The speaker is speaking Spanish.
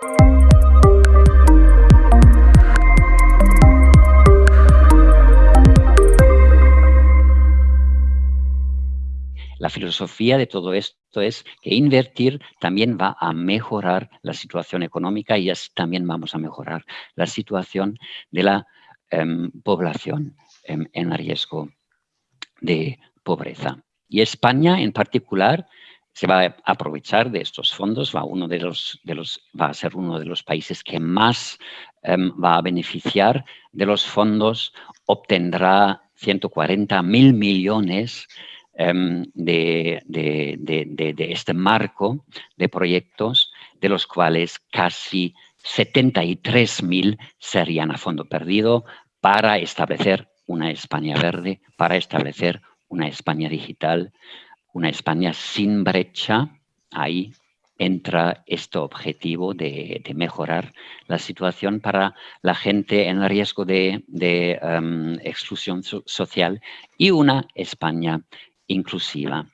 La filosofía de todo esto es que invertir también va a mejorar la situación económica y así también vamos a mejorar la situación de la em, población em, en riesgo de pobreza. Y España en particular se va a aprovechar de estos fondos, va, uno de los, de los, va a ser uno de los países que más em, va a beneficiar de los fondos, obtendrá 140 mil millones Em, de, este marco de proyectos, de los cuales casi 73.000 serían a fondo perdido para establecer una España verde, para establecer una España digital, una España sin brecha. Ahí entra este objetivo de, mejorar la situación para la gente en riesgo de, em, exclusión social y una España inclusiva.